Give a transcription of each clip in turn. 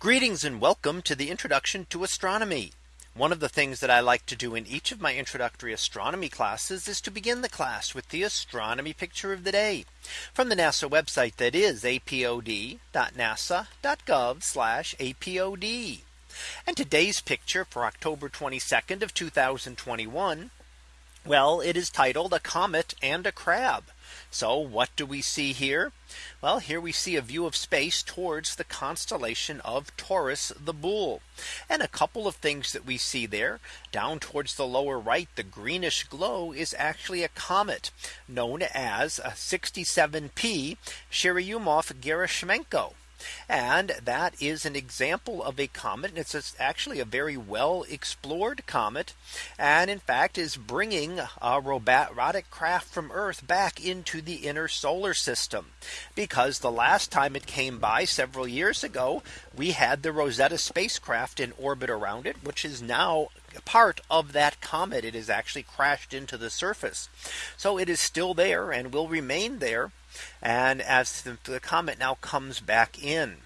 Greetings and welcome to the introduction to astronomy. One of the things that I like to do in each of my introductory astronomy classes is to begin the class with the astronomy picture of the day from the NASA website that is apod.nasa.gov apod. And today's picture for October 22nd of 2021. Well, it is titled a comet and a crab. So what do we see here? Well, here we see a view of space towards the constellation of Taurus the Bull. And a couple of things that we see there down towards the lower right, the greenish glow is actually a comet known as 67P Churyumov-Gerasimenko. And that is an example of a comet. And it's actually a very well explored comet. And in fact is bringing a robotic craft from Earth back into the inner solar system. Because the last time it came by several years ago, we had the Rosetta spacecraft in orbit around it, which is now part of that comet. It has actually crashed into the surface. So it is still there and will remain there and as the, the comet now comes back in.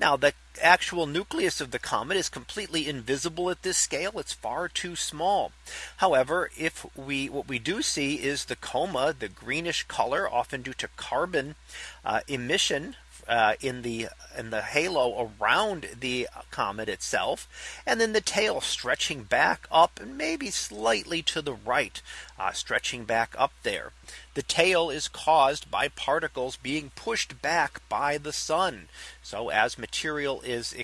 Now the actual nucleus of the comet is completely invisible at this scale. It's far too small. However, if we what we do see is the coma, the greenish color, often due to carbon uh, emission uh, in the in the halo around the comet itself and then the tail stretching back up and maybe slightly to the right uh, stretching back up there the tail is caused by particles being pushed back by the sun so as material is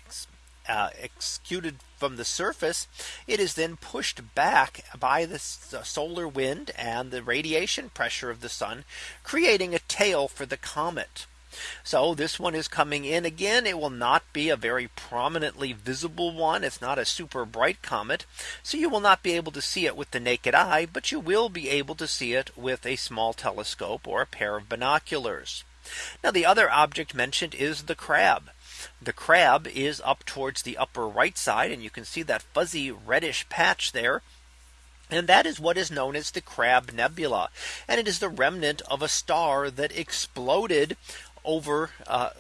uh, executed from the surface, it is then pushed back by the solar wind and the radiation pressure of the sun, creating a tail for the comet. So this one is coming in again. It will not be a very prominently visible one. It's not a super bright comet. So you will not be able to see it with the naked eye, but you will be able to see it with a small telescope or a pair of binoculars. Now the other object mentioned is the crab. The crab is up towards the upper right side and you can see that fuzzy reddish patch there. And that is what is known as the Crab Nebula. And it is the remnant of a star that exploded over uh,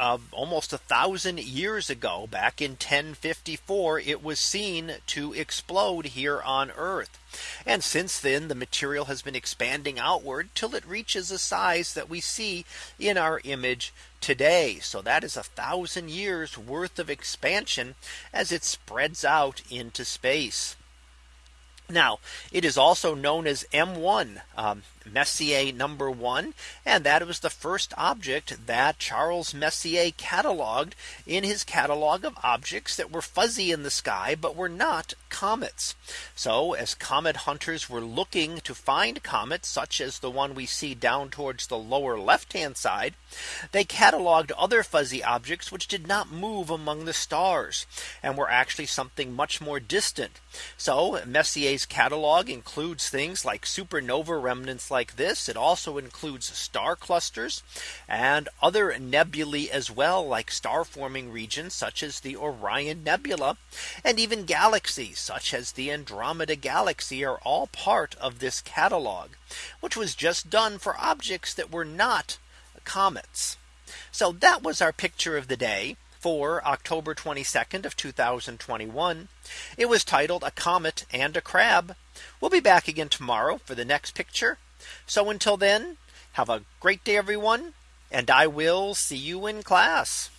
uh, almost a thousand years ago back in 1054 it was seen to explode here on Earth. And since then the material has been expanding outward till it reaches a size that we see in our image today. So that is a thousand years worth of expansion as it spreads out into space. Now it is also known as M1 um, Messier number one. And that was the first object that Charles Messier cataloged in his catalog of objects that were fuzzy in the sky, but were not comets. So as comet hunters were looking to find comets such as the one we see down towards the lower left hand side, they cataloged other fuzzy objects which did not move among the stars and were actually something much more distant. So Messier's catalog includes things like supernova remnants like this. It also includes star clusters and other nebulae as well, like star forming regions such as the Orion Nebula and even galaxies such as the Andromeda Galaxy are all part of this catalog, which was just done for objects that were not comets. So that was our picture of the day for October 22nd of 2021. It was titled a comet and a crab. We'll be back again tomorrow for the next picture. So until then, have a great day, everyone. And I will see you in class.